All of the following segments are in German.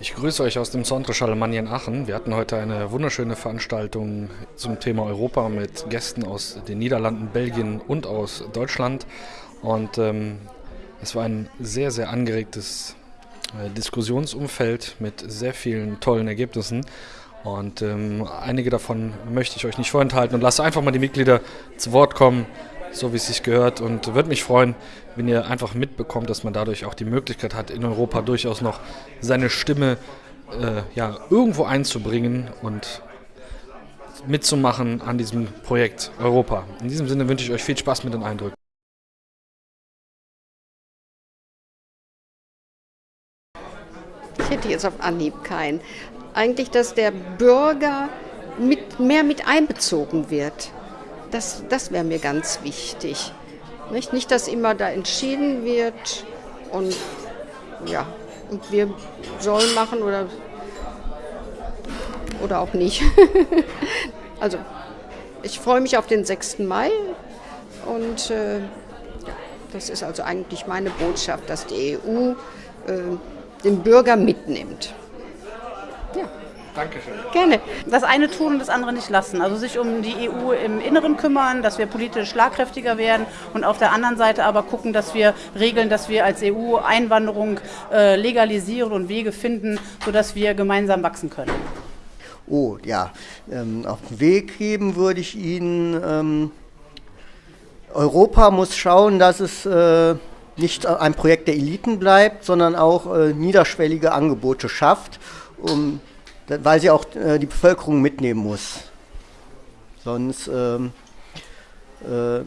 Ich grüße euch aus dem Centre Charlemagne in Aachen. Wir hatten heute eine wunderschöne Veranstaltung zum Thema Europa mit Gästen aus den Niederlanden, Belgien und aus Deutschland. Und ähm, es war ein sehr, sehr angeregtes äh, Diskussionsumfeld mit sehr vielen tollen Ergebnissen. Und ähm, einige davon möchte ich euch nicht vorenthalten und lasse einfach mal die Mitglieder zu Wort kommen so wie es sich gehört. Und würde mich freuen, wenn ihr einfach mitbekommt, dass man dadurch auch die Möglichkeit hat, in Europa durchaus noch seine Stimme äh, ja, irgendwo einzubringen und mitzumachen an diesem Projekt Europa. In diesem Sinne wünsche ich euch viel Spaß mit den Eindrücken. Ich hätte jetzt auf Anhieb keinen. Eigentlich, dass der Bürger mit, mehr mit einbezogen wird. Das, das wäre mir ganz wichtig. Nicht? nicht, dass immer da entschieden wird und ja, und wir sollen machen oder, oder auch nicht. also, ich freue mich auf den 6. Mai und äh, das ist also eigentlich meine Botschaft, dass die EU äh, den Bürger mitnimmt. Dankeschön. Gerne. Das eine tun und das andere nicht lassen. Also sich um die EU im Inneren kümmern, dass wir politisch schlagkräftiger werden und auf der anderen Seite aber gucken, dass wir regeln, dass wir als EU Einwanderung äh, legalisieren und Wege finden, sodass wir gemeinsam wachsen können. Oh ja, ähm, auf den Weg geben würde ich Ihnen, ähm, Europa muss schauen, dass es äh, nicht ein Projekt der Eliten bleibt, sondern auch äh, niederschwellige Angebote schafft, um weil sie auch äh, die Bevölkerung mitnehmen muss. Sonst ähm, äh,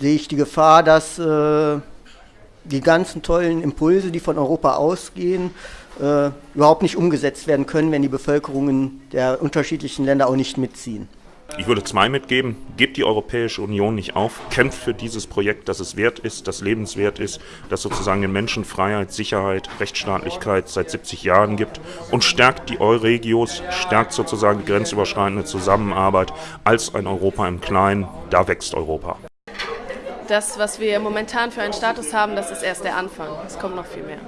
sehe ich die Gefahr, dass äh, die ganzen tollen Impulse, die von Europa ausgehen, äh, überhaupt nicht umgesetzt werden können, wenn die Bevölkerungen der unterschiedlichen Länder auch nicht mitziehen. Ich würde zwei mitgeben. Gebt die Europäische Union nicht auf. Kämpft für dieses Projekt, dass es wert ist, das lebenswert ist, das sozusagen den Menschen Freiheit, Sicherheit, Rechtsstaatlichkeit seit 70 Jahren gibt und stärkt die Euregios, stärkt sozusagen die grenzüberschreitende Zusammenarbeit als ein Europa im Kleinen. Da wächst Europa. Das, was wir momentan für einen Status haben, das ist erst der Anfang. Es kommt noch viel mehr.